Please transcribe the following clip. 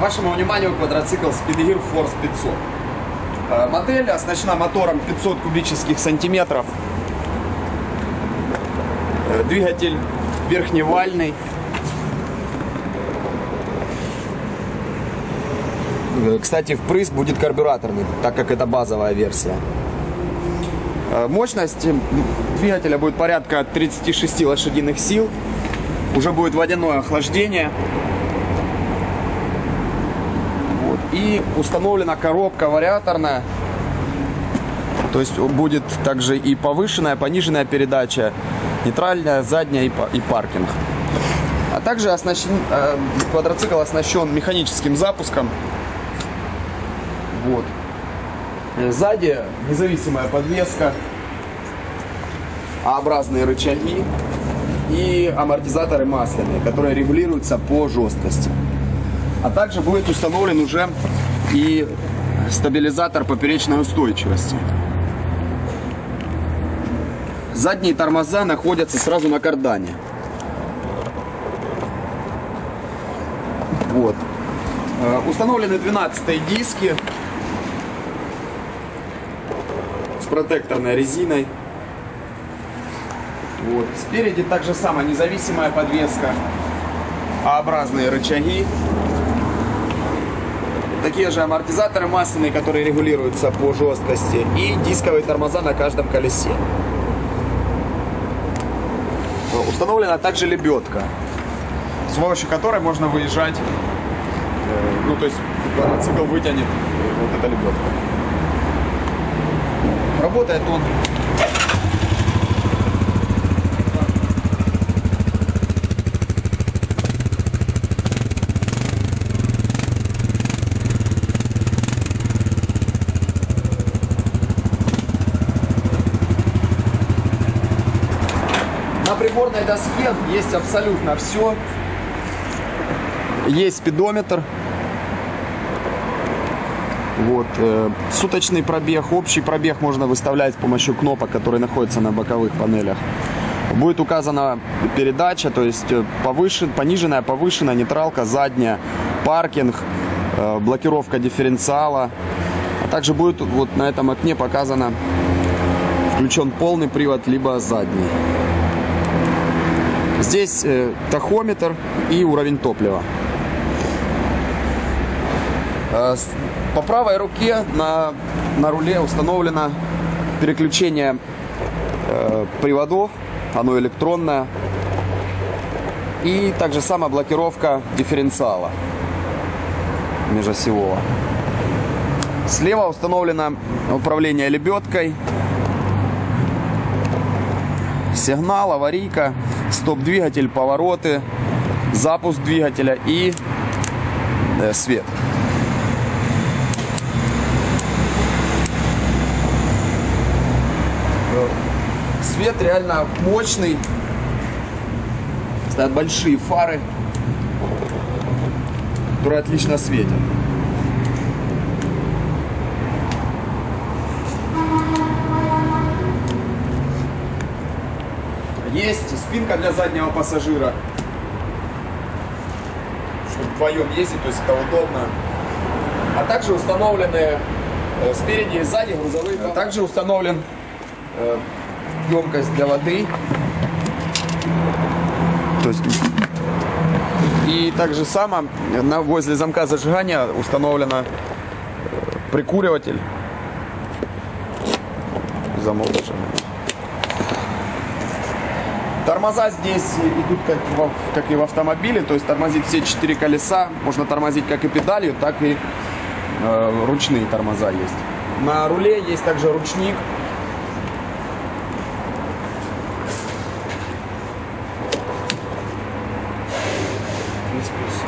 Вашему вниманию квадроцикл Speedgear Force 500. Э, Модель оснащена мотором 500 кубических сантиметров. Э, Двигатель верхневальный. Э, Кстати, впрыск будет карбюраторный, так как это базовая версия. Мощность двигателя будет порядка 36 лошадиных сил. Уже будет водяное охлаждение. И установлена коробка вариаторная. То есть будет также и повышенная, пониженная передача, нейтральная, задняя и паркинг. А также оснащен, э, квадроцикл оснащен механическим запуском. Вот. Э, Сзади независимая подвеска, А-образные рычаги и амортизаторы масляные, которые регулируются по жесткости. А также будет установлен уже и стабилизатор поперечной устойчивости. Задние тормоза находятся сразу на кардане. Вот. Э, Установлены 12 диски с протекторной резиной. Вот. Спереди также самая независимая подвеска, А-образные рычаги. Такие же амортизаторы масляные, которые регулируются по жесткости. И дисковые тормоза на каждом колесе. Установлена также лебедка, с помощью которой можно выезжать. э, Ну, то есть квадроцикл вытянет э, вот эта лебедка. Работает он приборной доске есть абсолютно все. Есть спидометр. Вот, э, суточный пробег, общий пробег можно выставлять с помощью кнопок, которые находятся на боковых панелях. Будет указана передача, то есть э, повышен, пониженная, повышенная, нейтралка, задняя, паркинг, э, блокировка дифференциала. А также будет вот на этом окне показано, включен полный привод, либо задний. Здесь э, тахометр и уровень топлива. Э, По правой руке на, на руле установлено переключение э, приводов, оно электронное. И также сама блокировка дифференциала межосевого. Слева установлено управление лебедкой, сигнал, аварийка, стоп-двигатель, повороты, запуск двигателя и э, свет. Свет реально мощный. Стоят большие фары, которые отлично светят. Есть спинка для заднего пассажира. Чтобы вдвоем ездить, то есть это удобно. А также установлены э, спереди и сзади грузовые. А также установлен э, емкость для воды. То есть и также само на, возле замка зажигания установлено э, прикуриватель. Замок зажигания. Тормоза здесь идут как, в, как и в автомобиле, то есть тормозить все четыре колеса. Можно тормозить как и педалью, так и э, ручные тормоза есть. На руле есть также ручник. В принципе, все.